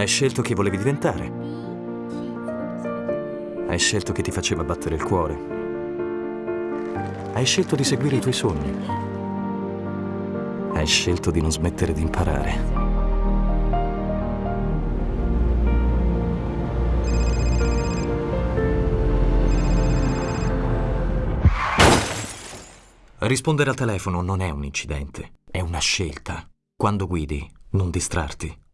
Hai scelto chi volevi diventare. Hai scelto chi ti faceva battere il cuore. Hai scelto di seguire i tuoi sogni. Hai scelto di non smettere di imparare. Rispondere al telefono non è un incidente, è una scelta. Quando guidi, non distrarti.